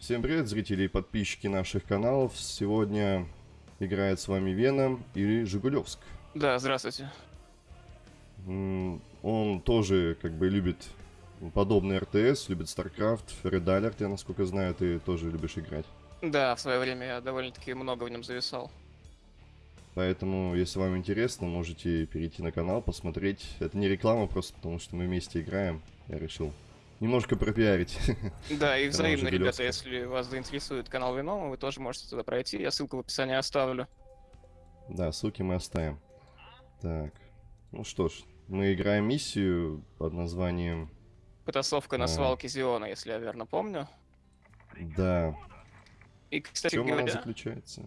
Всем привет, зрители и подписчики наших каналов. Сегодня играет с вами Веном или Жигулевск. Да, здравствуйте. Он тоже как бы любит подобный РТС, любит StarCraft, Red Alert, я насколько знаю, ты тоже любишь играть. Да, в свое время я довольно-таки много в нем зависал. Поэтому, если вам интересно, можете перейти на канал, посмотреть. Это не реклама, просто потому что мы вместе играем. Я решил немножко пропиарить. Да, и взаимно, ребята, если вас заинтересует канал Винома, вы тоже можете туда пройти. Я ссылку в описании оставлю. Да, ссылки мы оставим. Так, ну что ж, мы играем миссию под названием... Потасовка на А. свалке Зиона, если я верно помню. Да, И, в кстати чем она говоря, заключается?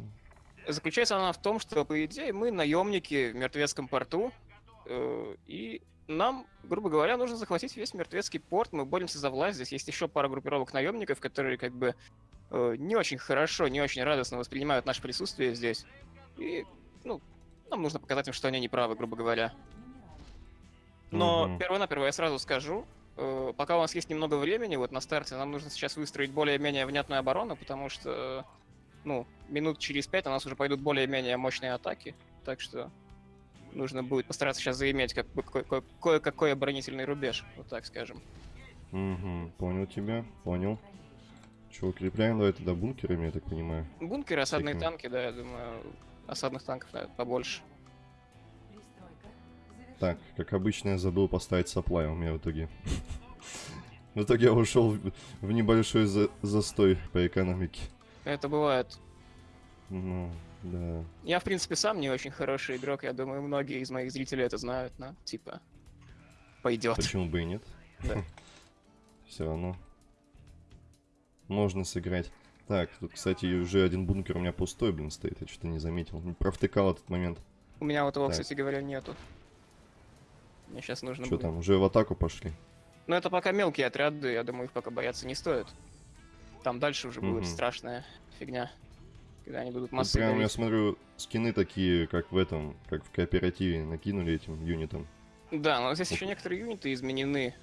заключается она в том, что, по идее, мы наемники в мертвецком порту, э, и нам, грубо говоря, нужно захватить весь мертвецкий порт. Мы боремся за власть. Здесь есть еще пара группировок наемников, которые как бы э, не очень хорошо, не очень радостно воспринимают наше присутствие здесь. И, ну, нам нужно показать им, что они не правы, грубо говоря. Но Мгм. перво-наперво я сразу скажу, э, пока у нас есть немного времени, вот на старте нам нужно сейчас выстроить более-менее внятную оборону, потому что, ну, минут через пять у нас уже пойдут более-менее мощные атаки, так что нужно будет постараться сейчас заиметь как бы ко- ко- кое-какой оборонительный рубеж, вот так скажем. Угу, понял тебя, понял. Че, укрепляем, давай тогда бункерами, я так понимаю. Бункеры, осадные Всякими. танки, да, я думаю, осадных танков наверное, побольше. Так, как обычно, я забыл поставить саплай у меня в итоге. В итоге я ушел в в небольшой за- застой по экономике. Это бывает. Ну, да. Я, в принципе, сам не очень хороший игрок, я думаю, многие из моих зрителей это знают, но, типа, пойдет. Почему бы и нет? Да. Все равно. Можно сыграть. Так, тут, кстати, уже один бункер у меня пустой, блин, стоит. Я что-то не заметил. Не Провтыкал этот момент. У меня вот его, Так. кстати говоря, нету. Мне сейчас нужно Что будет. там, уже в атаку пошли? Ну, это пока мелкие отряды, я думаю, их пока бояться не стоит. Там дальше уже будет Мгм. страшная фигня. Когда они будут массы прям, я смотрю, скины такие, как в этом, как в кооперативе накинули этим юнитам. Да, но здесь еще некоторые юниты изменены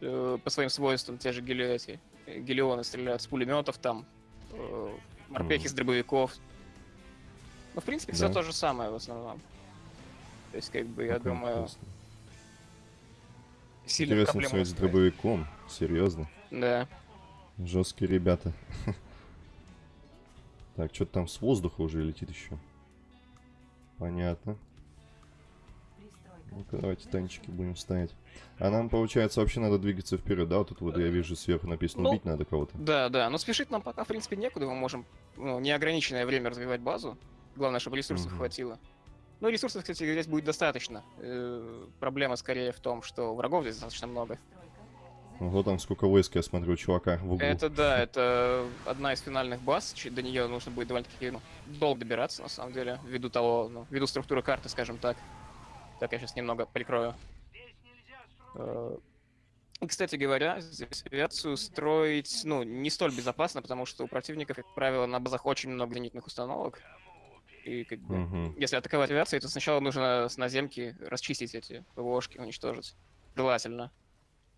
э, по своим свойствам. Те же гели... эти, э, гелионы стреляют с пулеметов там, э, морпехи с дробовиков. Ну, в принципе, все то же самое в основном. То есть, как бы, я думаю, сильно Интересно с дробовиком. Серьезно. Да. Жесткие ребята. Так, что-то там с воздуха уже летит еще. Понятно. Ну-ка, давайте танчики будем ставить. А нам, получается, вообще надо двигаться вперед, да? Вот тут вот я вижу сверху написано Ну, убить надо кого-то. Да, да, но спешить нам пока, в принципе, некуда. Мы можем ну, неограниченное время развивать базу. Главное, чтобы ресурсов Мгм. хватило. Ну, ресурсов, кстати, здесь будет достаточно. Э, проблема скорее в том, что врагов здесь достаточно много. Ого, там сколько войск, я смотрю, чувака в углу. Это да, это одна из финальных баз. До нее нужно будет довольно-таки ну, долго добираться, на самом деле, ввиду того, ну, ввиду структуры карты, скажем так. Так, я сейчас немного прикрою. Э, И, кстати говоря, здесь авиацию строить, ну, не столь безопасно, потому что у противника, как правило, на базах очень много зенитных установок. И как бы, Мгм. если атаковать авиацией, то сначала нужно с наземки расчистить эти ПВОшки, уничтожить. Желательно.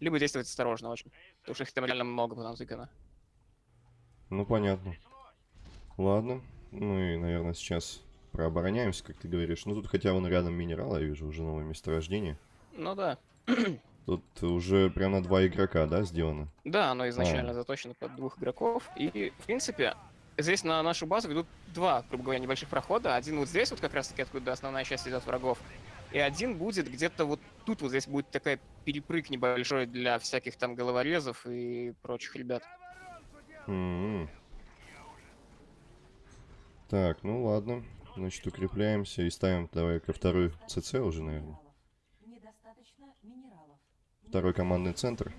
Либо действовать осторожно очень. Потому что их там реально много понатыкано. Ну, понятно. Ладно. Ну и, наверное, сейчас прообороняемся, как ты говоришь. Ну, тут хотя вон рядом минерал, я вижу уже новое месторождение. Ну да. Тут уже прям на два игрока, да, сделано? Да, оно изначально А. заточено под двух игроков. И, в принципе, здесь на нашу базу ведут два, грубо говоря, небольших прохода. Один вот здесь, вот как раз таки, откуда основная часть идет врагов. И один будет где-то вот тут вот здесь будет такая перепрыг небольшой для всяких там головорезов и прочих ребят. М-м. Так, ну ладно. Значит, укрепляемся и ставим давай ко второй ЦЦ уже, наверное. Недостаточно минералов. Второй командный центр.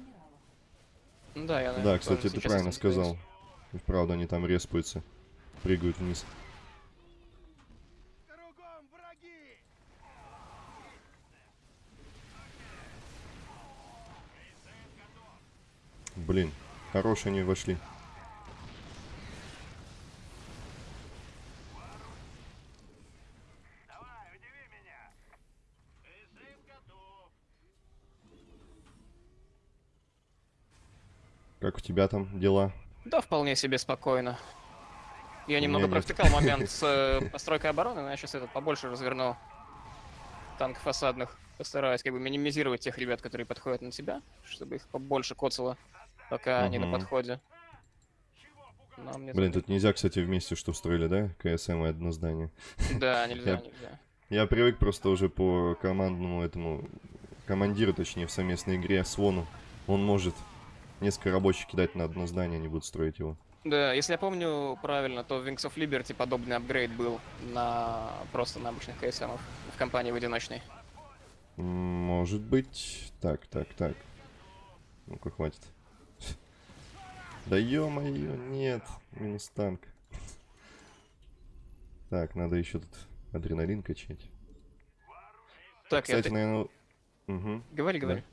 Ну Да, я, Да, наверное, кстати, тоже ты правильно сказал. И Вправду они там респаются. Прыгают вниз. Блин, хорошие они вошли. Как у тебя там дела? Да, вполне себе спокойно. Я немного нет. провтыкал момент с э, постройкой обороны, но я сейчас этот побольше разверну танков осадных. Постараюсь как бы минимизировать тех ребят, которые подходят на тебя, чтобы их побольше коцало, пока они на подходе. Но мне Блин, тут- нельзя, кстати, вместе что строили, да? КСМ и одно здание. Да, нельзя, Я- нельзя. Я привык просто уже по командному этому... Командиру, точнее, в совместной игре Свону. Он может несколько рабочих кидать на одно здание, они будут строить его. Да, если я помню правильно, то в Wings of Liberty подобный апгрейд был на просто на обычных КСМов в компании в одиночной. Может быть... Так, так, так. Ну-ка, хватит. Да ё-моё, нет. Минус танк. Так, надо еще тут адреналин качать. Так, Кстати, я... наверное... Угу. Говори, говори.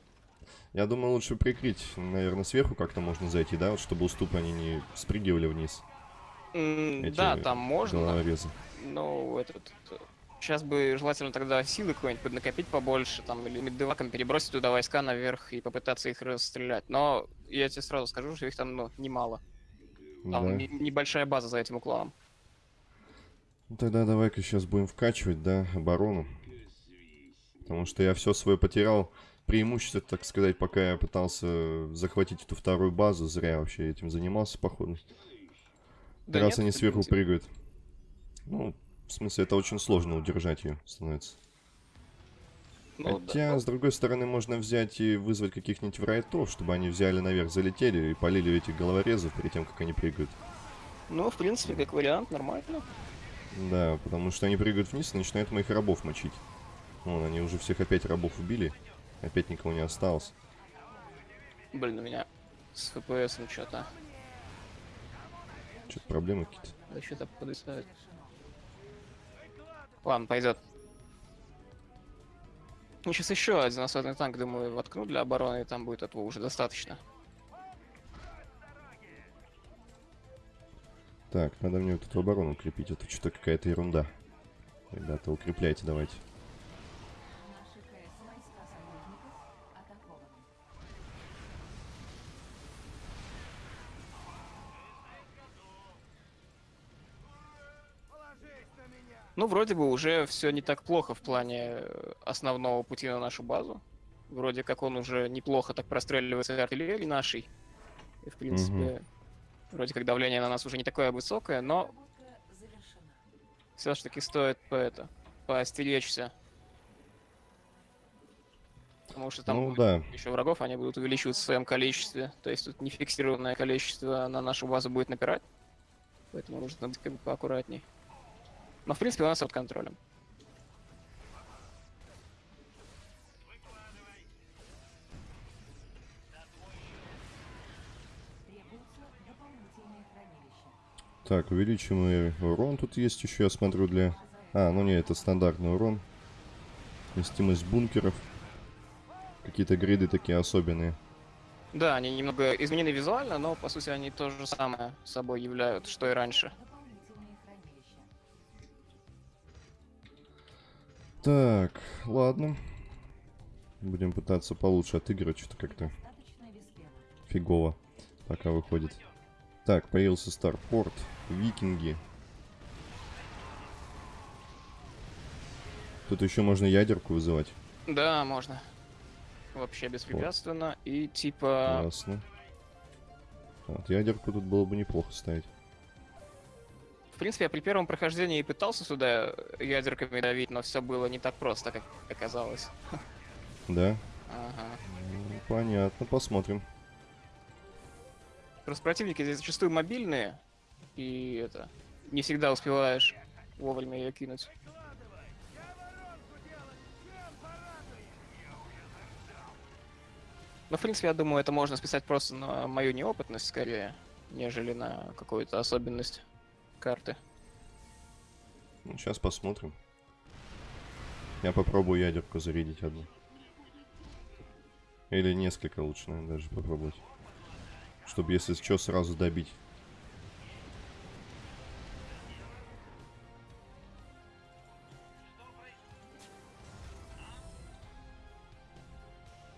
Я думаю, лучше прикрыть. Наверное, сверху как-то можно зайти, да? Вот чтобы уступы они не спрыгивали вниз. Эти Да, там можно, Головорезы. но этот... Сейчас бы желательно тогда силы какой-нибудь поднакопить побольше, там, или меддеваком перебросить туда войска наверх и попытаться их расстрелять. Но я тебе сразу скажу, что их там, ну, немало. Там Да. не- небольшая база за этим уклоном. Ну, Тогда давай-ка сейчас будем вкачивать, да, оборону. Потому что я все свое потерял. Преимущество, так сказать, пока я пытался захватить эту вторую базу, зря вообще этим занимался, походу. Да раз нет, они сверху прыгают. Ну, в смысле, это очень сложно удержать ее становится. Ну, да. Хотя, с другой стороны, можно взять и вызвать каких-нибудь врайтов, чтобы они взяли наверх, залетели и полили этих головорезов перед тем, как они прыгают. Ну, в принципе, как вариант, нормально. Да, потому что они прыгают вниз и начинают моих рабов мочить. Вон, они уже всех опять рабов убили. Опять никого не осталось. Блин, у меня с ФПС что-то. Что-то проблемы какие-то. Да что-то подвисает. Ладно, пойдет. Ну, сейчас еще один осадный танк, думаю, воткну для обороны, и там будет этого уже достаточно. Так, надо мне вот эту оборону укрепить. Это что-то какая-то ерунда. Ребята, укрепляйте давайте. Ну, вроде бы уже все не так плохо в плане э, основного пути на нашу базу. Вроде как он уже неплохо так простреливается артиллерией нашей. И, в принципе, вроде как давление на нас уже не такое высокое, но Разработка завершена. все ж таки стоит по это, поостеречься. Потому что там Ну да. еще врагов, они будут увеличиваться в своем количестве. То есть тут нефиксированное количество на нашу базу будет напирать. Поэтому нужно быть как бы поаккуратней. Но в принципе у нас под контролем. Так, увеличиваемый урон тут есть еще, я смотрю, для... А, ну не, это стандартный урон. Вместимость бункеров. Какие-то гриды такие особенные. Да, они немного изменены визуально, но по сути они то же самое собой являют, что и раньше. Так, ладно. Будем пытаться получше отыгрывать, что-то как-то фигово пока выходит. Так, появился Старпорт, Викинги. Тут еще можно ядерку вызывать. Да, можно. Вообще беспрепятственно. И типа... Ясно. Вот, ядерку тут было бы неплохо ставить. В принципе, я при первом прохождении и пытался сюда ядерками давить, но все было не так просто, как оказалось. Да? Ага. Ну, понятно, посмотрим. Просто противники здесь зачастую мобильные, и это... Не всегда успеваешь вовремя ее кинуть. Но, в принципе, я думаю, это можно списать просто на мою неопытность, скорее, нежели на какую-то особенность карты. Ну, сейчас посмотрим. Я попробую ядерку зарядить одну. Или несколько лучше, наверное, даже попробовать. Чтобы, если что, сразу добить.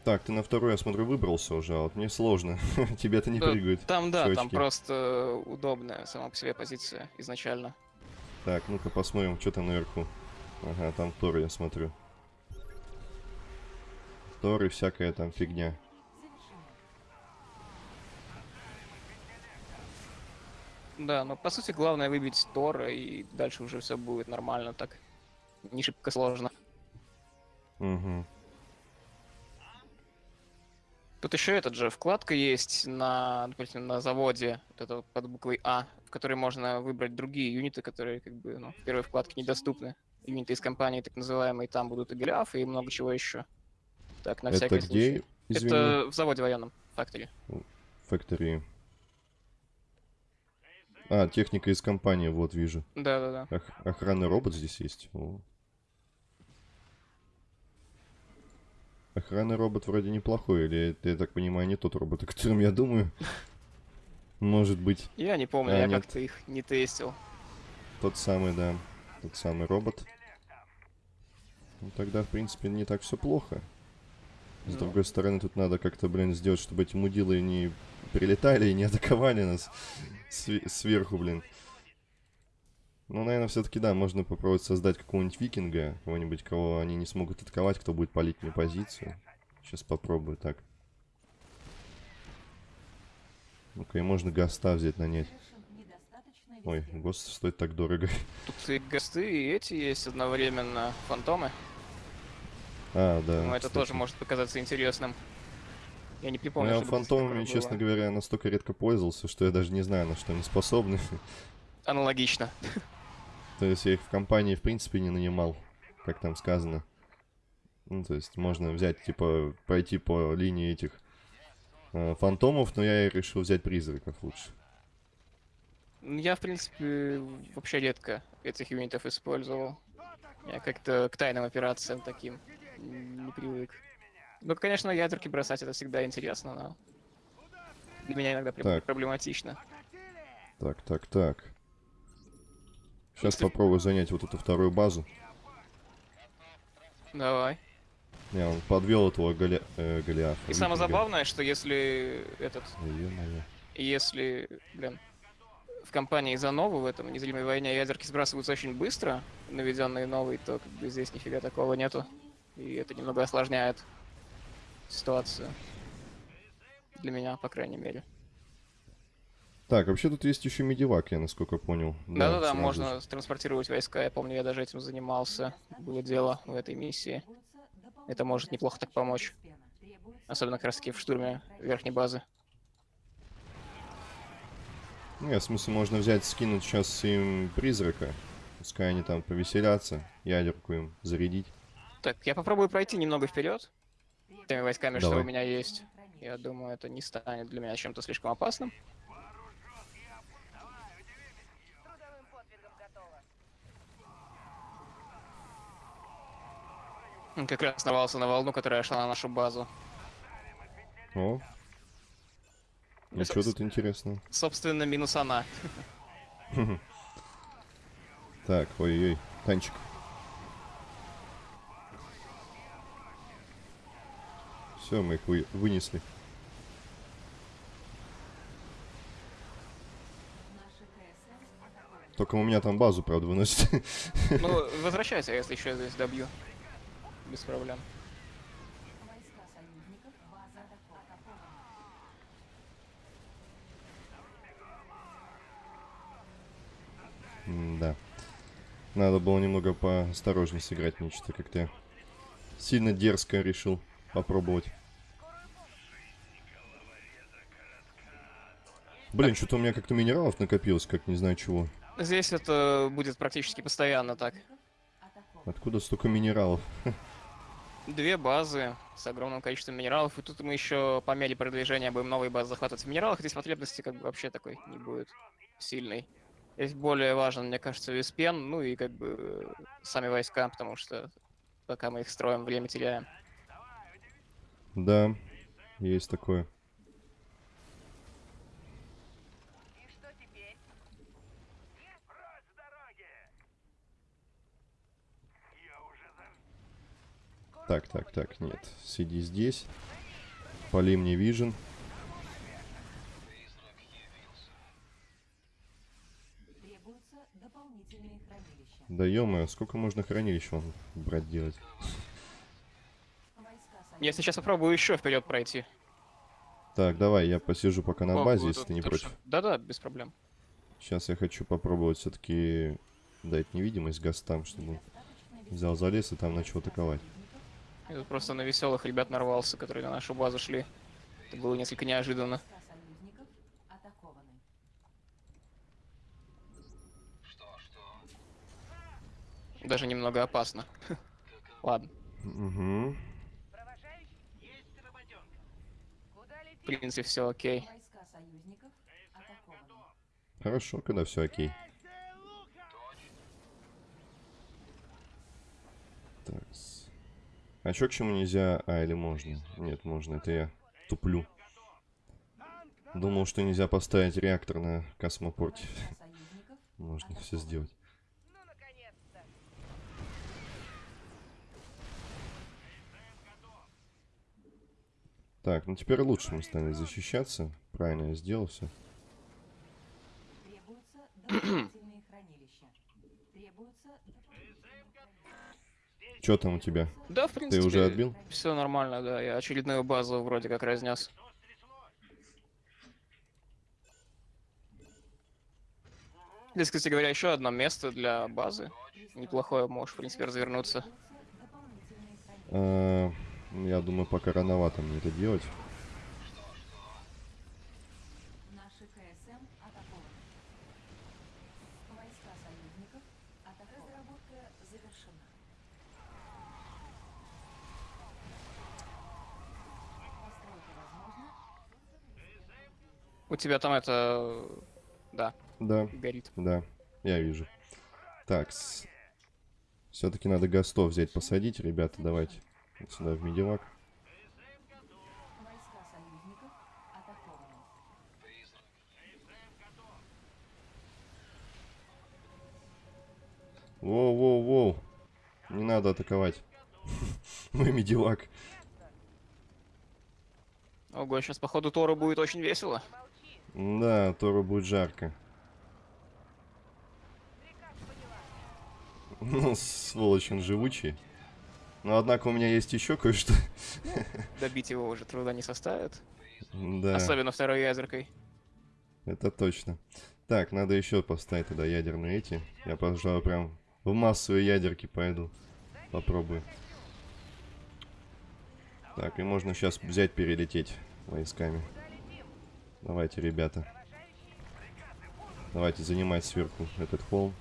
Так, ты на второй, я смотрю, выбрался уже, а вот мне сложно. Тебе-то не прыгают. Там, да, там просто удобная сама по себе позиция изначально. Так, ну-ка посмотрим, что там наверху. Ага, там Тор, я смотрю. Тор и всякая там фигня. Да, но по сути главное выбить Тора, и дальше уже все будет нормально так. Не шибко сложно. Угу. Тут еще этот же вкладка есть на, допустим, на заводе, вот это под буквой А, в которой можно выбрать другие юниты, которые как бы ну, в первой вкладке недоступны. Юниты из компании, так называемые, там будут и Голиаф, и много чего еще. Так, на Это всякий где? случай. Извини. Это в заводе военном, фактори. Factory. А, техника из компании, вот вижу. Да-да-да. Ох- охранный робот здесь есть. О. Охранный робот вроде неплохой, или я так понимаю, не тот робот, о котором я думаю. Может быть, Я не помню, А, я как-то их не тестил. тот самый, да. Тот самый робот. Ну, тогда, в принципе, не так все плохо. С Ну. другой стороны, тут надо как-то, блин, сделать, чтобы эти мудилы не прилетали и не атаковали нас све- сверху, блин. Ну, наверное, все-таки, да, можно попробовать создать какого-нибудь викинга, кого-нибудь, кого они не смогут атаковать, кто будет палить мне позицию. Сейчас попробую так. Ну-ка, и можно гаста взять нанять. Завершен недостаточно Ой, гост стоит так дорого. Тут и госты, и эти есть одновременно фантомы. А, да. Ну, это кстати. тоже может показаться интересным. Я не Ну, припомню, я чтобы здесь фантомами, честно было. говоря, настолько редко пользовался, что я даже не знаю, на что они способны. Аналогично. То есть я их в компании, в принципе, не нанимал, как там сказано. Ну, то есть можно взять, типа, пройти по линии этих э, фантомов, но я решил взять призраков лучше. Я, в принципе, вообще редко этих юнитов использовал. Я как-то к тайным операциям таким не привык. Ну, конечно, ядерки бросать это всегда интересно, но для меня иногда Так. проблематично. Так, так, так. Сейчас Если- попробую занять вот эту вторую базу. Давай. Я он подвел этого Голя... э, Голиафа. И самое забавное, что если этот, если, блин, в компании за новую в этом незримой войне ядерки сбрасываются очень быстро, наведенные новые, то как бы здесь нифига такого нету. И это немного осложняет ситуацию. Для меня, по крайней мере. Так, вообще тут есть еще медивак, я насколько понял. Да-да-да, можно транспортировать войска. Я помню, я даже этим занимался. Было дело в этой миссии. Это может неплохо так помочь. Особенно как раз таки в штурме верхней базы. Нет, в смысле, можно взять, скинуть сейчас им призрака. Пускай они там повеселятся, ядерку им зарядить. Так, я попробую пройти немного вперед. Теми войсками, что Давай. у меня есть. Я думаю, это не станет для меня чем-то слишком опасным. Он Как раз нарвался на волну, которая шла на нашу базу. О, Ну, соб- тут интересного. Собственно, минус она. Так, ой-ой, танчик. Все, мы их вы- вынесли. Только у меня там базу, правда, выносит. Ну, возвращайся, если еще здесь добью. Без проблем. Да. Надо было немного поосторожнее сыграть, мне что-то как-то сильно дерзко решил попробовать. Блин, что-то у меня как-то минералов накопилось, как не знаю чего. Здесь это будет практически постоянно так. Откуда столько минералов? Две базы с огромным количеством минералов, и тут мы еще по мере продвижения будем новые базы захватывать в минералах. Здесь потребности как бы вообще такой не будет сильной. Здесь более важен, мне кажется, виспен, ну и как бы э, сами войска, потому что пока мы их строим, время теряем. Да, есть такое. И что теперь? Прочь с дороги! Я уже за... Так, так, так, нет. Сиди здесь. Поли мне вижен. Требуются дополнительные хранилища. Да ё сколько можно хранилищ вон брать делать? Я сейчас попробую еще вперед пройти. Так, давай, я посижу пока на О, базе, вот если ты не против. Да-да, без проблем. Сейчас я хочу попробовать все-таки дать невидимость гостам, чтобы он взял залез и там начал атаковать. Я тут просто на веселых ребят нарвался, которые на нашу базу шли. Это было несколько неожиданно. Даже немного опасно. Ладно, Угу. В принципе, все окей. Хорошо, когда все окей. Так. А чё к чему нельзя? А, или можно? Нет, можно, это я туплю. Думал, что нельзя поставить реактор на космопорте. Можно все сделать. Так, ну теперь лучше мы стали защищаться. Правильно я сделал все. Что там у тебя? Да, в Ты принципе. уже отбил? Все нормально, да. Я очередную базу вроде как разнес. Здесь, кстати говоря, еще одно место для базы. Неплохое, можешь, в принципе, развернуться. Хранилища. А, я думаю, пока рановато мне это делать. Наши КСМ атакованы. Войска союзников атакованы. Разработка завершена. У тебя там это... Да, Да, горит. да, я вижу. Так, все-таки надо гостов взять, посадить, ребята, давайте. Вот Сюда в медивак. Воу-воу-воу. Не надо атаковать. Мой медивак. Ого, сейчас, походу, Тору будет очень весело. Да, Тору будет жарко. Ну, сволочь он живучий. Но, однако, у меня есть еще кое-что. Добить его уже труда не составит. Да, Особенно второй ядеркой. это точно. Так, надо еще поставить тогда ядерные эти. Я, пожалуй, прям в массовые ядерки пойду. Попробую. Так, и можно сейчас взять, перелететь войсками. Давайте, ребята. Давайте занимать сверху этот холм.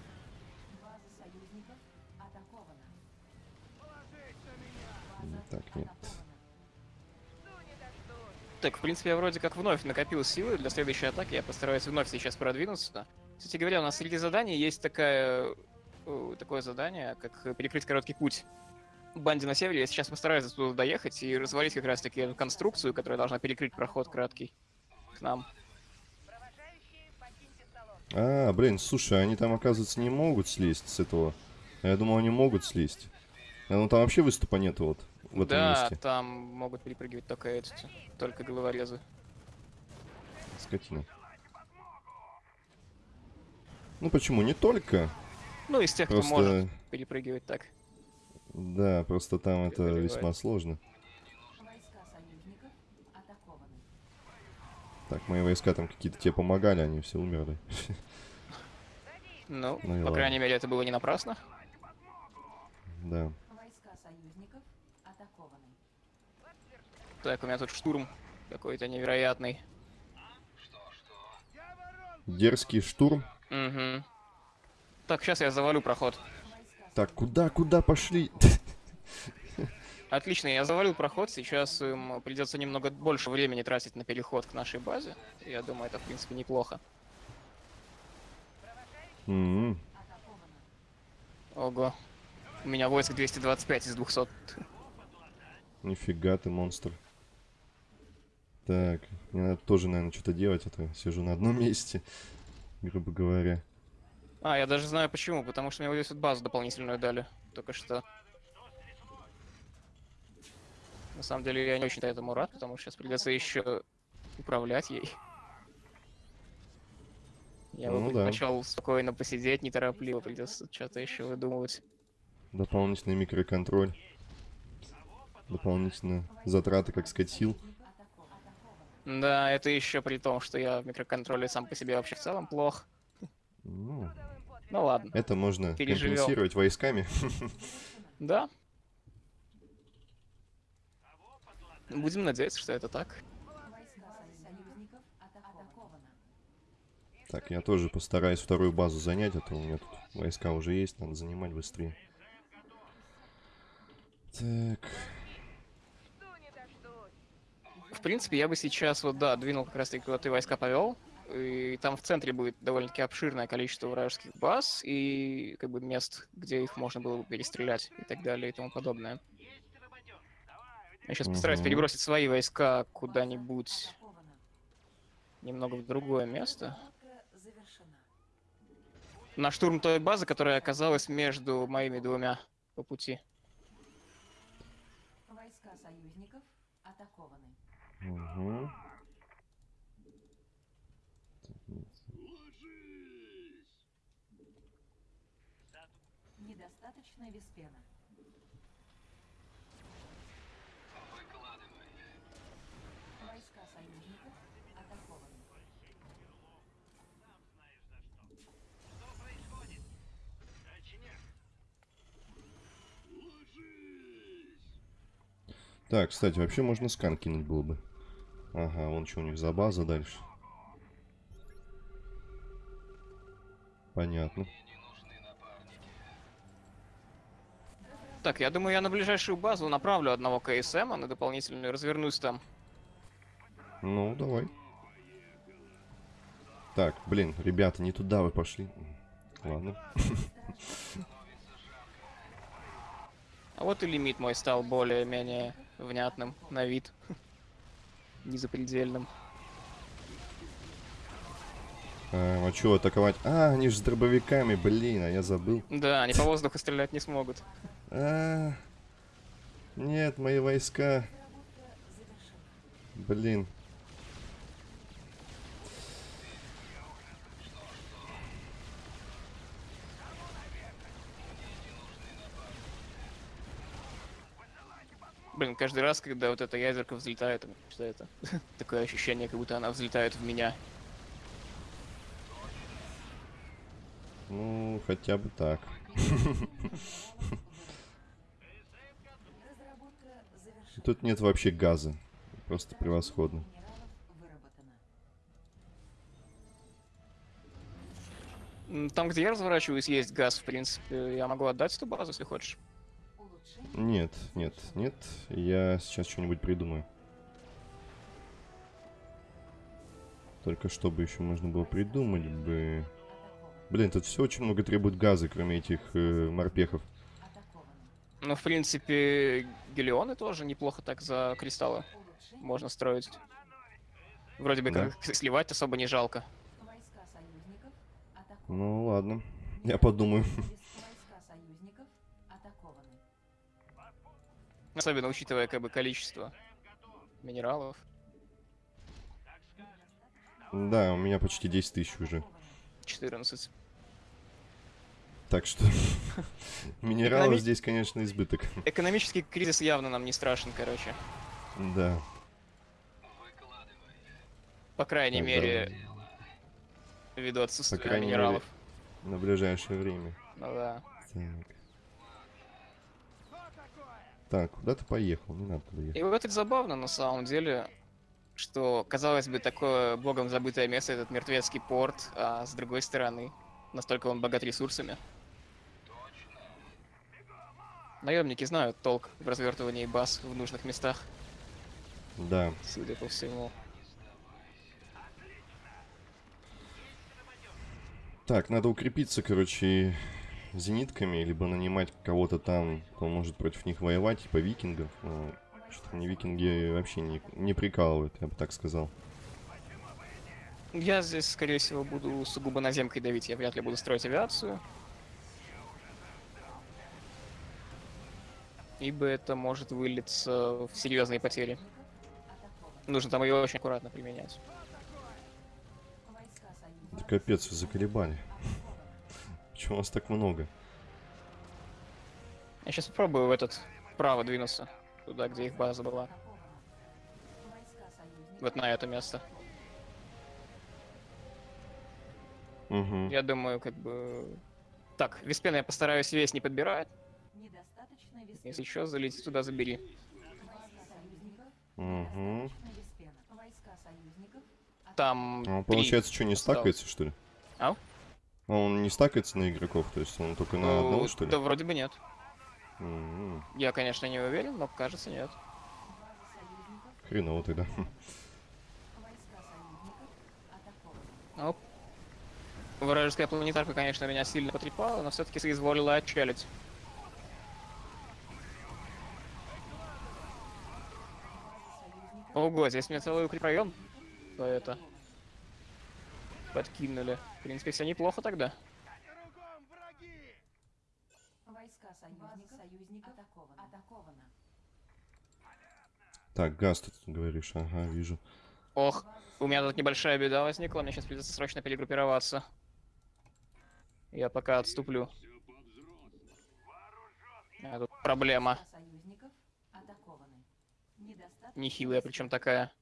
Так, нет. Так, в принципе, я вроде как вновь накопил силы для следующей атаки. Я постараюсь вновь сейчас продвинуться. Кстати говоря, у нас среди заданий есть такая, э, такое задание, как перекрыть короткий путь банде на севере. Я сейчас постараюсь туда доехать и развалить как раз-таки конструкцию, которая должна перекрыть проход краткий к нам. А, блин, слушай, они там, оказывается, не могут слезть с этого. А я думал, они могут слезть. А ну там вообще выступа нету вот в этом да, месте. там могут перепрыгивать только эти, только головорезы. Скотина. Ну почему? Не только. Ну, из тех, Просто, кто может перепрыгивать так. да, просто там это весьма сложно. Войска союзников атакованы. Так, мои войска там какие-то тебе помогали, они все умерли. Ну, Ну по ладно. крайней мере, это было не напрасно. Да. Войска союзников атакованы. Так, у меня тут штурм какой-то невероятный. Дерзкий штурм. Угу. Так, сейчас я завалю проход. Так, куда, куда пошли? Отлично, я завалил проход. Сейчас им придется немного больше времени тратить на переход к нашей базе. Я думаю, это в принципе неплохо. М, атакована. Ого. У меня войск 225 из 200. Нифига ты, монстр. Так, мне надо тоже, наверное, что-то делать, а то сижу на одном месте, грубо говоря. А, я даже знаю почему. Потому что мне вот здесь вот базу дополнительную дали. Только что. Так, Так, у меня тут штурм какой-то невероятный. Дерзкий штурм. Угу. Так, На самом деле я не очень этому рад, потому что сейчас придется еще управлять ей. Я бы Ну да. предпочел спокойно посидеть, неторопливо, придется что-то еще выдумывать. Дополнительный микроконтроль. Дополнительные затраты, как сказать, сил. Да, это еще при том, что я в микроконтроле сам по себе вообще в целом плох. Ну, Ну ладно. это можно Переживем. компенсировать войсками. Да. Будем надеяться, что это так. Так, я тоже постараюсь вторую базу занять, а то у меня тут войска уже есть, надо занимать быстрее. Так. В принципе, я бы сейчас вот, да, двинул как раз таки, куда ты войска повел. И там в центре будет довольно-таки обширное количество вражеских баз и как бы мест, где их можно было бы перестрелять и так далее и тому подобное. Я сейчас постараюсь Мгм. перебросить свои войска куда-нибудь немного в другое место. На штурм той базы, которая оказалась между моими двумя по пути. Войска союзников атакованы. угу. Недостаточно виспена. Войска союзников атакованы. Так, кстати, вообще можно скан кинуть было бы. Ага, вон что у них за база дальше. Понятно. Так, я думаю, я на ближайшую базу направлю одного КСМ, а на дополнительную развернусь там. Ну, давай. Так, блин, ребята, не туда вы пошли. Ладно. А вот и лимит мой стал более-менее внятным на вид. Незапредельным. А, а чё атаковать? А, они же с дробовиками, блин, а я забыл. Да, они по воздуху стрелять не смогут. А, нет, мои войска. Блин. Блин, каждый раз, когда вот эта ядерка взлетает, что это? Такое ощущение, как будто она взлетает в меня. Ну, хотя бы так. Тут нет вообще газа. Просто превосходно. Там, где я разворачиваюсь, есть газ, в принципе. Я могу отдать эту базу, если хочешь. Нет, нет, нет. Я сейчас что-нибудь придумаю. Только чтобы еще можно было придумать бы... Блин, тут все очень много требует газа, кроме этих э, морпехов. Ну, в принципе, гелионы тоже неплохо так за кристаллы можно строить. Вроде бы Да. как сливать особо не жалко. Ну ладно, я подумаю. Особенно учитывая как бы количество минералов. Да, у меня почти 10 тысяч уже. 14. Так что минералов Экономи- здесь, конечно, избыток. Экономический кризис явно нам не страшен, короче. Да. По крайней Так, мере, ввиду отсутствия крайней мере. минералов. На ближайшее время. Ну да. Так. Так, куда ты поехал? Не надо туда ехать. И вот это забавно на самом деле, что, казалось бы, такое богом забытое место, этот мертвецкий порт, а с другой стороны, настолько он богат ресурсами. Наемники знают толк в развертывании баз в нужных местах, Да. судя по всему. Так, надо укрепиться, короче, зенитками, либо нанимать кого-то там, кто может против них воевать, типа викингов. Но Что-то мне викинги вообще не, не прикалывают, я бы так сказал. Я здесь, скорее всего, буду сугубо наземкой давить, я вряд ли буду строить авиацию. ибо это может вылиться в серьезные потери. Нужно там ее очень аккуратно применять. Да капец, вы заколебали. Почему вас так много? Я сейчас попробую в этот вправо двинуться, туда, где их база была. Вот на это место. Угу. Я думаю, как бы... Так, Виспена я постараюсь весь не подбирать. Если еще залетит туда, забери. Угу. Там А три получается, что, не стакается, что ли? Ау? А Он не стакается на игроков, то есть он только на одного, Э, что ли? Да вроде бы нет. М, Я, конечно, не уверен, но кажется нет. Хреново тогда. Оп. Вражеская планетарка, конечно, меня сильно потрепала, но все-таки соизволила отчалить. Ого, здесь мне целый укрепрайон. То это. Подкинули. В принципе, все неплохо тогда. Кругом враги! Войска союзников союзников атакованы. Атаковано. Так, газ ты тут говоришь, ага, вижу. Ох, у меня тут небольшая беда возникла, мне сейчас придется срочно перегруппироваться. Я пока отступлю. А тут проблема. Нехилая, причем такая.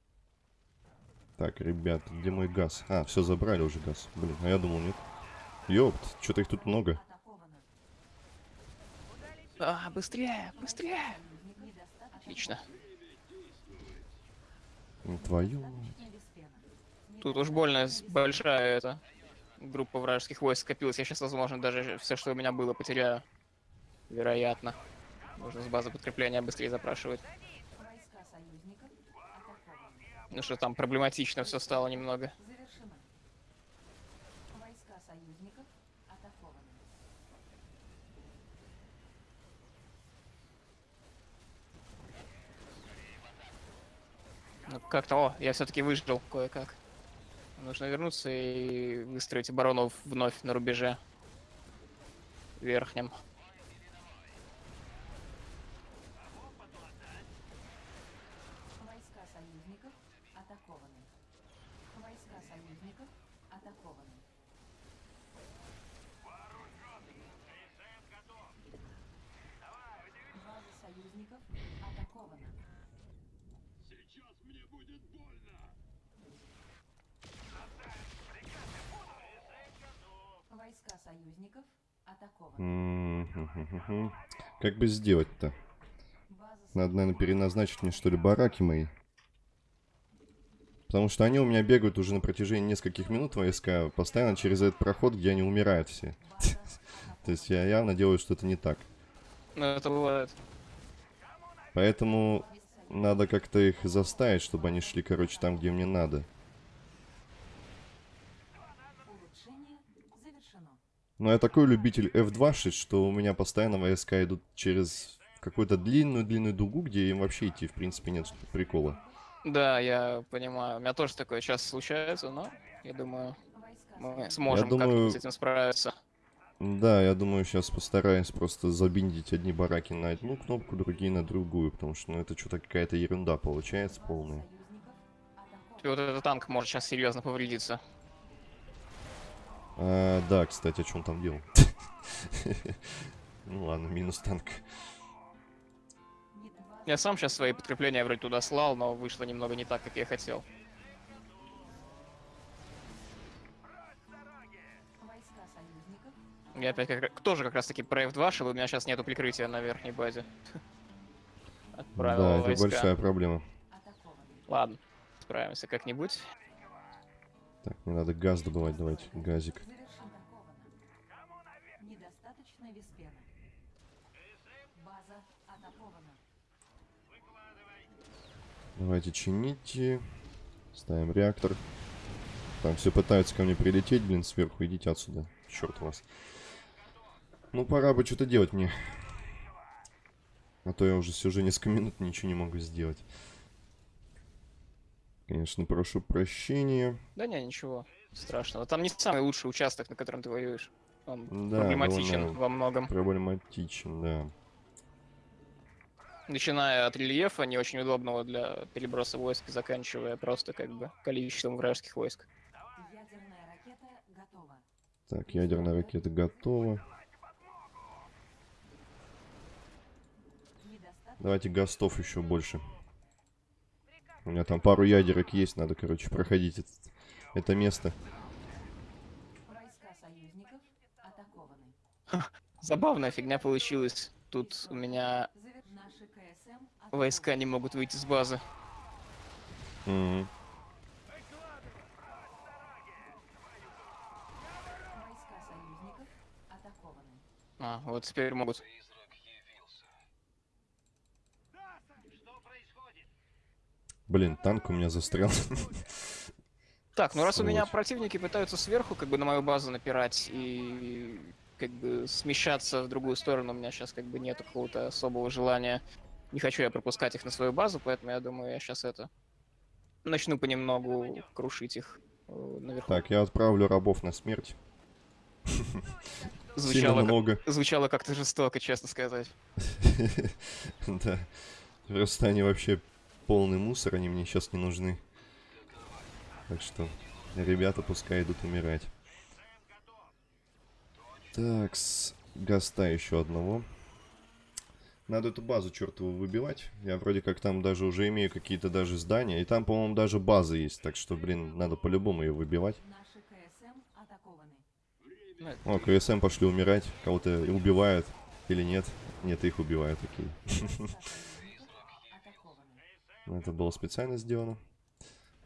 Так, ребят, где мой газ? А, все забрали уже газ. Блин, а я думал, нет. Ёпт, что-то их тут много. А, быстрее, быстрее! Отлично. Ну, Твою. Тут уж больно большая эта группа вражеских войск скопилась. Я сейчас, возможно, даже все, что у меня было, потеряю. Вероятно. Нужно с базы подкрепления быстрее запрашивать. Ну что там проблематично все стало немного. Ну как-то, о, я все-таки выжил кое-как. Нужно вернуться и выстроить оборону вновь на рубеже верхнем. Войска союзников атакованы. Войска союзников атакованы. База союзников атакована. Войска союзников атакованы. М-м-м-м-м. Как бы сделать-то? Надо, наверное, переназначить мне, что ли, бараки мои. Потому что они у меня бегают уже на протяжении нескольких минут, войска, постоянно через этот проход, где они умирают все. То есть я явно делаю что-то не так. Ну это бывает. Поэтому надо как-то их заставить, чтобы они шли, короче, там, где мне надо. улучшение завершено. Но я такой любитель F2 что у меня постоянно войска идут через какую-то длинную-длинную дугу, где им вообще идти, в принципе, нет прикола. Да, я понимаю. У меня тоже такое часто случается, но я думаю, мы сможем думаю- как-нибудь с этим справиться. Да, я думаю, сейчас постараюсь просто забиндить одни бараки на одну кнопку, другие на другую, потому что, ну, это что-то какая-то ерунда получается полная. И вот этот танк может сейчас серьезно повредиться. А, да, кстати, о чем там делал? Ну ладно, минус танк. Я сам сейчас свои подкрепления вроде туда слал, но вышло немного не так, как я хотел. Я опять как, тоже как раз таки про F2 шел, у меня сейчас нету прикрытия на верхней базе. Отправил Да, это войска. большая проблема. Ладно, справимся как-нибудь. Так, мне надо газ добывать, давайте, газик. Недостаточно. База атакована. Давайте чините. Ставим реактор. Там все пытаются ко мне прилететь, блин, сверху. Идите отсюда. Черт вас. Ну, пора бы что-то делать мне. А то я уже сижу несколько минут, ничего не могу сделать. Конечно, прошу прощения. Да не, ничего страшного. Там не самый лучший участок, на котором ты воюешь. Он Да, проблематичен во многом. Проблематичен, да. Начиная от рельефа, не очень удобного для переброса войск, заканчивая просто как бы количеством вражеских войск. Ядерная ракета готова. Так, ядерная ракета готова. Давайте гастов еще больше. У меня там пару ядерок есть, надо, короче, проходить это, это место. Забавная фигня получилась. Тут у меня войска не могут выйти с базы. Атакованы. А, вот теперь могут. Что происходит? Блин, танк у меня застрял. Так, ну раз у меня противники пытаются сверху как бы на мою базу напирать и как бы смещаться в другую сторону, у меня сейчас как бы нет какого-то особого желания. Не хочу я пропускать их на свою базу, поэтому я думаю, я сейчас это начну понемногу крушить их э, наверху. Так, я отправлю рабов на смерть. Сильно звучало, много. звучало как-то жестоко, честно сказать. Да. Просто они вообще полный мусор, они мне сейчас не нужны. Так что, ребята пускай идут умирать. Так, с гаста еще одного. Надо эту базу чертову выбивать. Я вроде как там даже уже имею какие-то даже здания. И там, по-моему, даже база есть. Так что, блин, надо по-любому ее выбивать. О, КСМ пошли умирать. Кого-то убивают или нет? Нет, их убивают, окей. Это было специально сделано.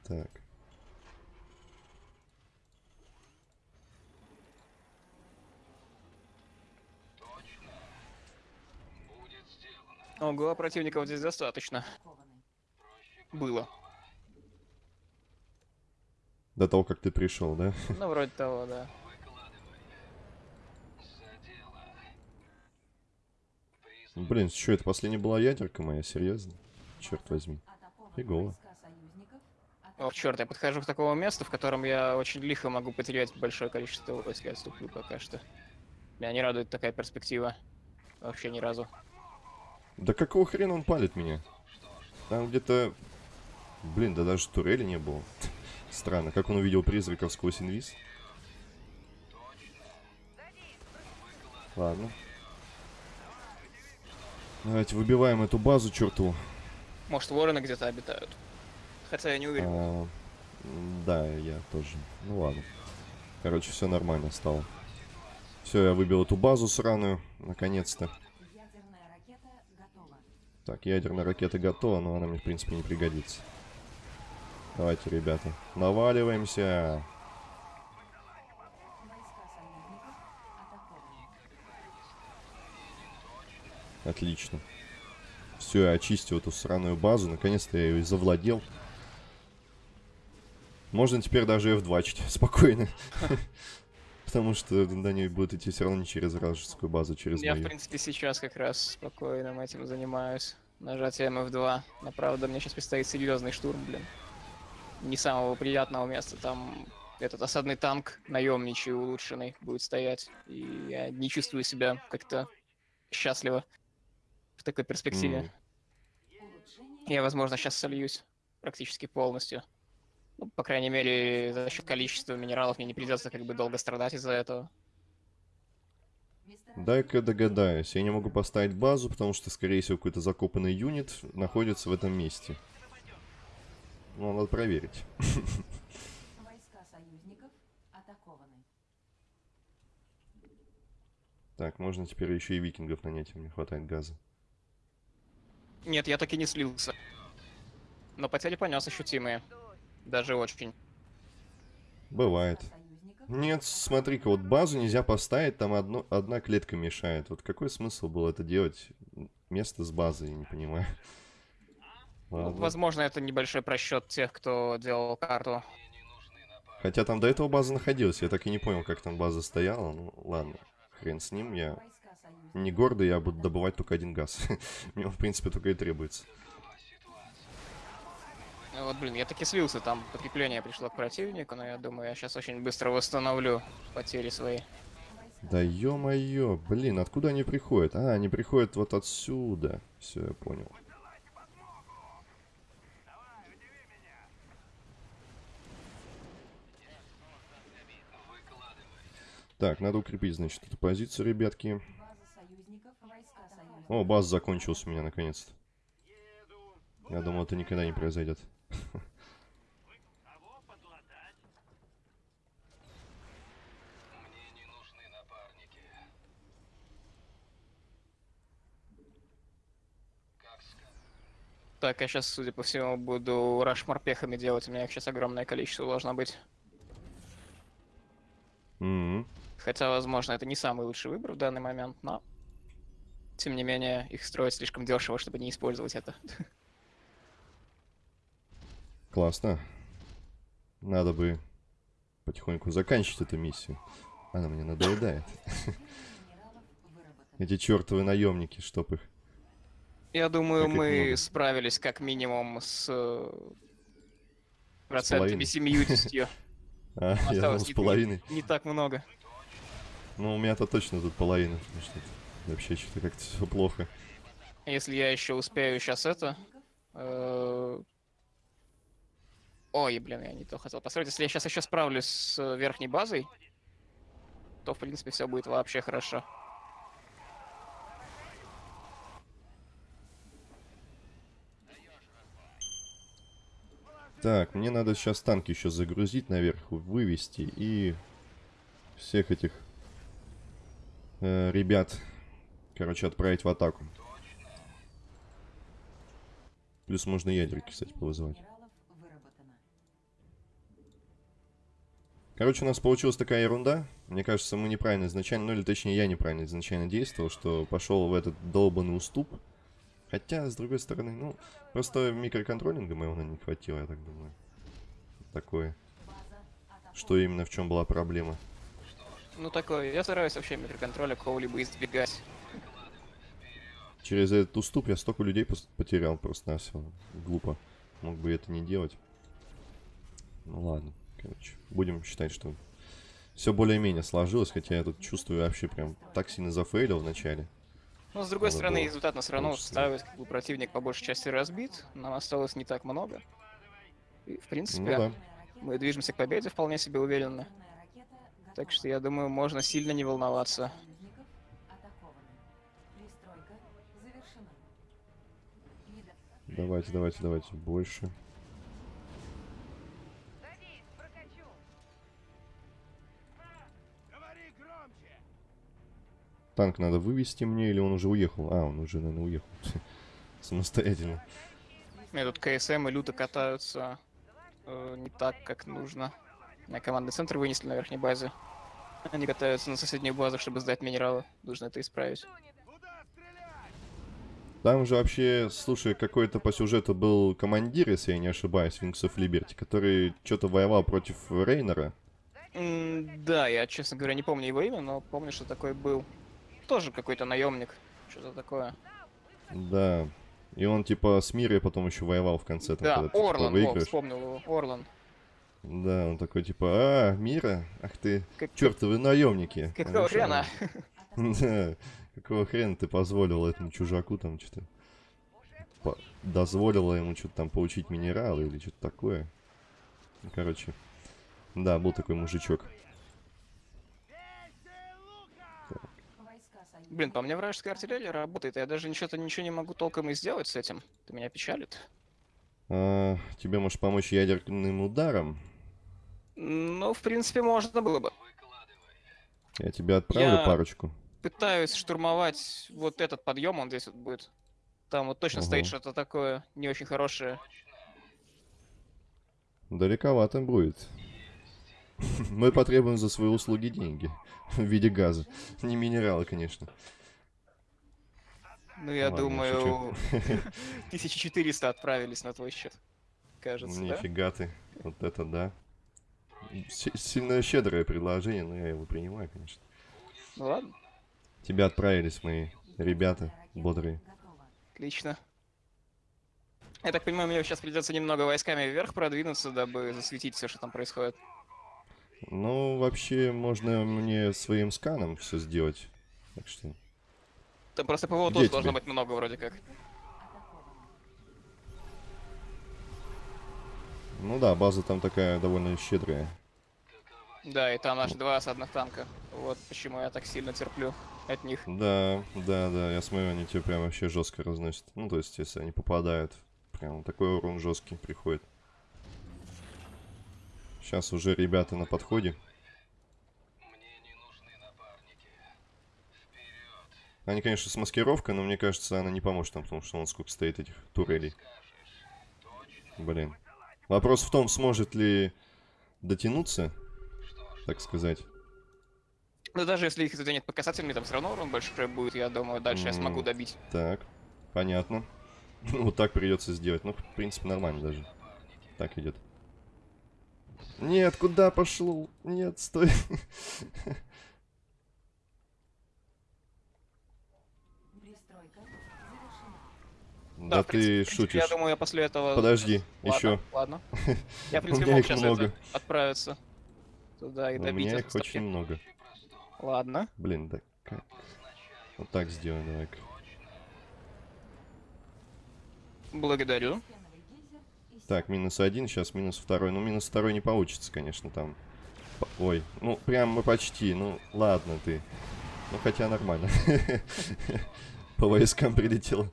Так. Ого, противников здесь достаточно. Было. До того, как ты пришел, да? Ну, вроде того, да. Блин, что это последняя была ядерка моя, серьезно? Черт возьми. Фигово. О, черт, я подхожу к такому месту, в котором я очень лихо могу потерять большое количество войск. Я отступлю пока что. Меня не радует такая перспектива. Вообще ни разу. Да какого хрена он палит меня? Там где-то... Блин, да даже турели не было. Странно, как он увидел призраков сквозь инвиз? Ладно. Давайте выбиваем эту базу чертову. Может, вороны где-то обитают. Хотя я не уверен. А, да, я тоже. Ну ладно. Короче, все нормально стало. Все, я выбил эту базу сраную, наконец-то. Ядерная ракета готова. Так, ядерная ракета готова, но она мне, в принципе, не пригодится. Давайте, ребята, наваливаемся. Отлично. Все, я очистил эту сраную базу. Наконец-то я ее и завладел. Можно теперь даже F2 чить спокойно. Потому что до нее будет идти все равно не через вражескую базу, через Я, в принципе, сейчас как раз спокойно этим занимаюсь. Нажатием F2. Но, правда, мне сейчас предстоит серьезный штурм, блин. Не самого приятного места. Там этот осадный танк, наемничий, улучшенный, будет стоять. И я не чувствую себя как-то счастливо в такой перспективе. Улучшение Я, возможно, сейчас сольюсь практически полностью. Ну, по крайней мере, за счет количества минералов мне не придется как бы долго страдать из-за этого. Дай-ка догадаюсь. Я не могу поставить базу, потому что, скорее всего, какой-то закопанный юнит находится в этом месте. Ну, надо проверить. Войска союзников атакованы. Так, можно теперь еще и викингов нанять, мне хватает газа. Нет, я так и не слился. Но потери понес ощутимые. Даже очень. Бывает. Нет, смотри-ка, вот базу нельзя поставить, там одно, одна клетка мешает. Вот какой смысл было это делать? Место с базой, я не понимаю. Ну, Ладно. Возможно, это небольшой просчет тех, кто делал карту. Хотя там до этого база находилась, я так и не понял, как там база стояла. Ну, ладно, хрен с ним, я не гордый, я буду добывать только один газ. Мне он, в принципе, только и требуется. Ну Вот, блин, я таки слился, там подкрепление пришло к противнику, но я думаю, я сейчас очень быстро восстановлю потери свои. Да ё-моё, блин, откуда они приходят? А, они приходят вот отсюда. Все, я понял. Так, надо укрепить, значит, эту позицию, ребятки. База союзников, войска союзников. О, баз закончился у меня наконец-то. Я думал, это никогда не произойдет. Так, я сейчас, судя по всему, буду раш морпехами делать. У меня их сейчас огромное количество должно быть. М, Хотя, возможно, это не самый лучший выбор в данный момент, но... Тем не менее, их строить слишком дешево, чтобы не использовать это. Классно. Надо бы потихоньку заканчивать эту миссию. Она мне надоедает. Эти чертовы наемники, чтоб их. Я думаю, Как мы много. справились как минимум с... э, процентами. 70. А, я думал, с не- половиной. Не так много. Ну, у меня-то точно тут половина. потому что это вообще что-то как-то все плохо. Если я еще успею сейчас это... э, Ой, блин, я не то хотел построить. Если я сейчас еще справлюсь с э, верхней базой, то, в принципе, все будет вообще хорошо. Так, мне надо сейчас танки еще загрузить наверх, вывести и всех этих э, ребят, короче, отправить в атаку. Плюс можно ядерки, кстати, повызывать. Короче, у нас получилась такая ерунда. Мне кажется, мы неправильно изначально, ну или точнее я неправильно изначально действовал, что пошел в этот долбанный уступ. Хотя, с другой стороны, ну, просто микроконтролинга моего наверное, не хватило, я так думаю. Такое. Что именно, в чем была проблема? Ну, такое. Я стараюсь вообще микроконтроля какого-либо избегать. Через этот уступ я столько людей потерял просто на все. Глупо. Мог бы это не делать. Ну ладно, короче. Будем считать, что все более-менее сложилось, хотя я тут чувствую вообще прям так сильно зафейлил в начале. Но, с другой Надо стороны, результат нас все равно устраивает, как бы противник по большей части разбит, нам осталось не так много. И, в принципе, Ну да. Мы движемся к победе вполне себе уверенно. Так что я думаю, можно сильно не волноваться. Давайте, давайте, давайте. Больше. Танк надо вывести мне, или он уже уехал? А, он уже, наверное, уехал. Самостоятельно. Тут КСМ и люто катаются э, не так, как нужно. На командный центр вынесли на верхней базе. Они катаются на соседнюю базу, чтобы сдать минералы. Нужно это исправить. Там же вообще, слушай, какой-то по сюжету был командир, если я не ошибаюсь, of Liberty, который что-то воевал против Рейнера. М, да, я, честно говоря, не помню его имя, но помню, что такой был. Тоже какой-то наемник. Что-то такое. Да. И он типа с Мирой потом еще воевал в конце. Там, Да, когда ты, типа, Орлан, во, выигрываешь. вспомнил его. Орлан. Да, он такой типа, а, Мира? Ах ты, Как- чертовы наемники. Какого хрена? Да, какого хрена ты позволил этому чужаку там что-то... по- Дозволила ему что-то там получить минералы или что-то такое. Ну, Короче, да, был такой мужичок. Блин, по мне вражеская артиллерия работает, я даже ничего-то ничего не могу толком и сделать с этим. Это меня печалит. А, тебе может помочь ядерным ударом? Ну, в принципе, можно было бы. Я тебе отправлю Я- парочку. Пытаюсь штурмовать вот этот подъем, он здесь вот будет. Там вот точно стоит Ага. что-то такое не очень хорошее. Далековато будет. Мы потребуем за свои услуги деньги. В виде газа. Не минералы, конечно. Ну, я Ладно, думаю, 1400 отправились на твой счет. Кажется, да? Нифига ты. Вот это да. Си- Сильно щедрое предложение, но я его принимаю, конечно. Ну ладно, Тебя отправились мои ребята бодрые. отлично. Я так понимаю, мне сейчас придется немного войсками вверх продвинуться, дабы засветить все, что там происходит. Ну, вообще, можно мне своим сканом все сделать. Так что... Там просто ПВО тоже должно тебе? быть много вроде как. Ну да, база там такая довольно щедрая. Да, и там аж два осадных танка. Вот почему я так сильно терплю от них. Да, да, да, я смотрю, они тебе прям вообще жестко разносят. Ну, то есть, если они попадают, прям такой урон жесткий приходит. Сейчас уже ребята на подходе. Они, конечно, с маскировкой, но мне кажется, она не поможет нам, потому что вон сколько стоит этих турелей. Блин. Вопрос в том, сможет ли дотянуться, так сказать. Но даже если их заденет по касательной, там все равно урон большой будет, я думаю, дальше я смогу добить. Так, понятно. Вот так придется сделать. Ну, в принципе, нормально даже. Так идет. Нет, куда пошел? Нет, стой. Да принципе, ты принципе, шутишь. Я думаю, я после этого... Подожди, Ладно, еще. Ладно. Я, в У принципе, меня мог сейчас много. отправиться туда и У добить меня их их очень много. Ладно. Блин, да как? Вот так сделаем, давай-ка. Благодарю. Так, минус один, сейчас минус второй. Ну, минус второй не получится, конечно, там. Ой, ну, прям мы почти. Ну, ладно ты. Ну, хотя нормально. По войскам прилетело.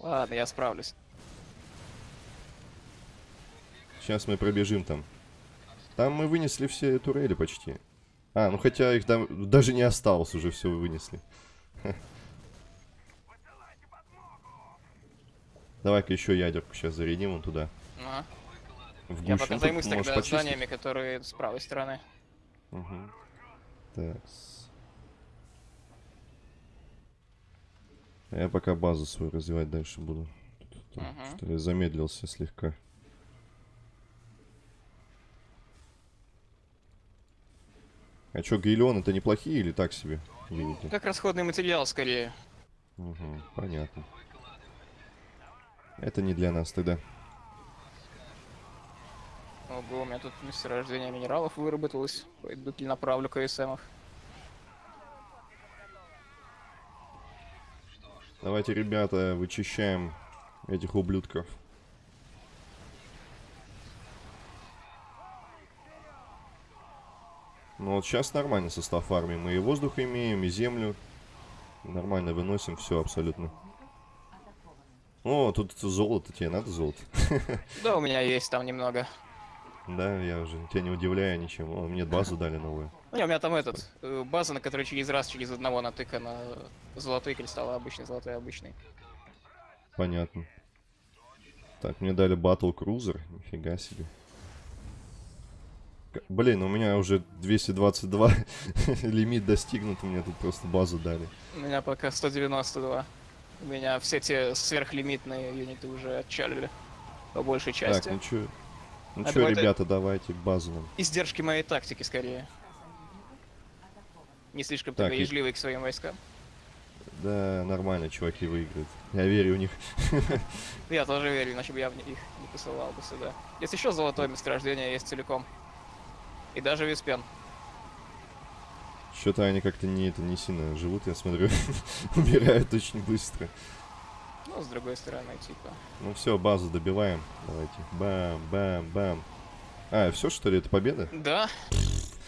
Ладно, я справлюсь. Сейчас мы пробежим там. Там мы вынесли все турели почти. А, ну хотя их там даже не осталось, уже все вынесли. Давай-ка еще ядерку сейчас зарядим вон туда. Ага. В Я гущу. пока Ну, тут займусь тогда почистить. зданиями, которые с правой стороны. Мгм. Так. Я пока базу свою развивать дальше буду. Тут- Мгм. Что я замедлился слегка. А чё, гейлион это неплохие или так себе? Видите? Как расходный материал, скорее. Угу, понятно. Это не для нас тогда. Ого, у меня тут месторождение минералов выработалось. Пойду направлю КСМов. Давайте, ребята, вычищаем этих ублюдков. Ну вот сейчас нормально состав армии. Мы и воздух имеем, и землю. Нормально выносим все абсолютно. О, тут золото, тебе надо золото? Да, у меня есть там немного. Да, я уже тебя не удивляю ничем. О, мне базу дали новую. Не, у меня там этот, э, база, на которой через раз, через одного натыкана золотые кристаллы, обычный, золотой, обычный. Понятно. Так, мне дали Battle Cruiser. Нифига себе. Блин, у меня уже 222 лимит достигнут, меня тут просто базу дали. У меня пока 192. У меня все те сверхлимитные юниты уже отчалили. По большей части. Так, ну чё, ну А чё, ребята, давайте базу нам. Издержки моей тактики, скорее. Не слишком Так, и- ежливый к своим войскам. Да, нормально, чуваки выиграют. Я верю в них. Я тоже верю, иначе бы я в них не посылал бы сюда. Есть еще золотое месторождение, есть целиком. И даже Виспен. Что-то они как-то не, это, не сильно живут, я смотрю. Умирают очень быстро. Ну, с другой стороны, типа. Ну все, базу добиваем. Давайте. Бам, бам, бам. А, все что ли, это победа? Да.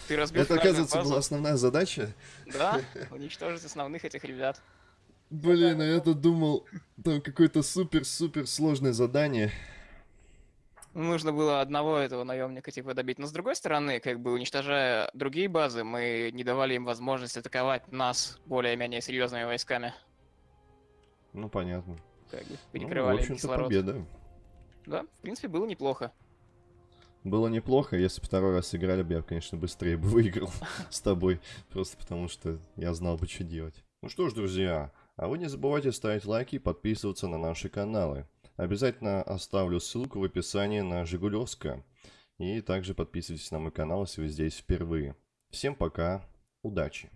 Ты разбил Это, оказывается, базу. была основная задача. Да, уничтожить основных этих ребят. Блин, а я-то думал, там какое-то супер-супер сложное задание. Нужно было одного этого наемника типа добить. Но с другой стороны, как бы уничтожая другие базы, мы не давали им возможность атаковать нас более-менее серьезными войсками. Ну, понятно. Как бы Ну, в перекрывали им общем-то, кислород. победа. Да, в принципе, было неплохо. Было неплохо, если бы второй раз играли бы, я, конечно, быстрее бы выиграл с тобой. Просто потому что я знал бы, что делать. Ну что ж, друзья, а вы не забывайте ставить лайки и подписываться на наши каналы. Обязательно оставлю ссылку в описании на Жигулевска. И также подписывайтесь на мой канал, если вы здесь впервые. Всем пока, удачи!